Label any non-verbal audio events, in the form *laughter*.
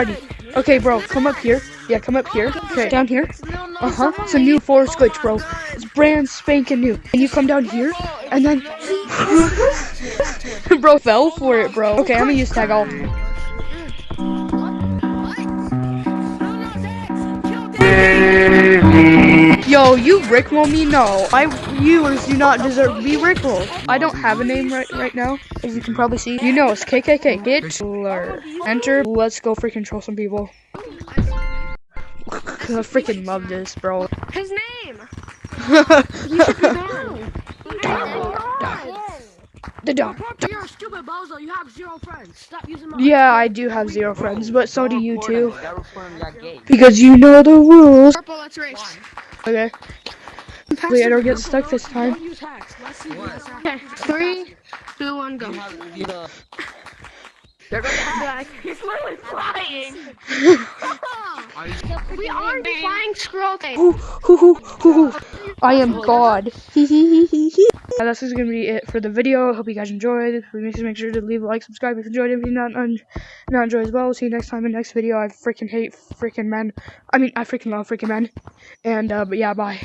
Alrighty. Okay, bro, come up here. Yeah, come up here. Okay, down here. Uh huh. It's a new forest glitch, bro. It's brand spanking new. And you come down here, and then. *laughs* bro fell for it, bro. Okay, I'm gonna use tag all. Yo, you rickroll me? No, my viewers do not deserve to be rickrolled. I don't have a name right right now, as you can probably see. You know, it's KKK. Hitler. Enter. Let's go freaking troll some people. *laughs* I freaking love this, bro. His name. *laughs* The dog. You're a stupid bozo. You have zero friends. Stop using my. Yeah, I do have zero friends, but so do you too. That was when we got gay. Because you know the rules. Purple. Let's race. Okay. Wait, I don't get stuck this time. Don't use hacks. Let's see what's Okay. Three, two, one, go. He's literally flying. we are flying scroll thing. I am God. *laughs* *laughs* Now, this is gonna be it for the video. Hope you guys enjoyed. Please make sure to leave a like, subscribe if you enjoyed. If you not not enjoy as well, see you next time in the next video. I freaking hate freaking men. I mean, I freaking love freaking men. And uh, but yeah, bye.